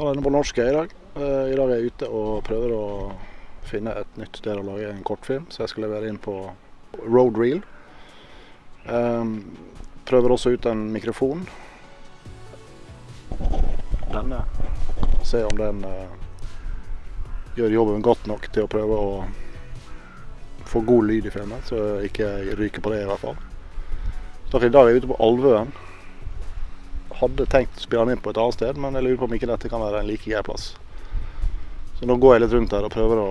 Ta denne på norsk i dag. Eh, I dag er jeg ute og prøver å finne et nytt sted å lage en kortfilm, så jeg skal levere inn på Road Reel. Um, prøver også ut en mikrofon. Denne. Se om den uh, gjør jobben godt nok til å prøve å få god lyd i filmen, så jeg ikke ryker på det i hvert fall. Så I dag er jeg ute på Alvøen. Hadde tenkt å spille den inn på et annet sted, men jeg lurer på om ikke dette kan være en like grei plass. Så nå går jeg litt rundt her og prøver å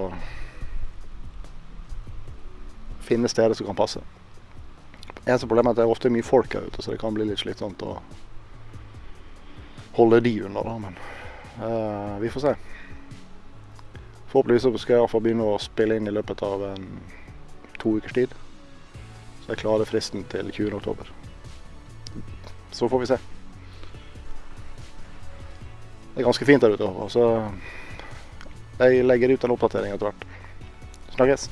finne steder som kan passe. Eneste problemet er at det er ofte mye folk her ute, så det kan bli litt slitsomt å holde de unna. da, Men uh, vi får se. Forhåpentligvis skal jeg i hvert fall begynne å spille inn i løpet av en to ukers tid. Så jeg klarer fristen til 20. oktober. Så får vi se. Det er ganske fint der ute. Så jeg legger ut en oppdatering etter hvert. Snakkes.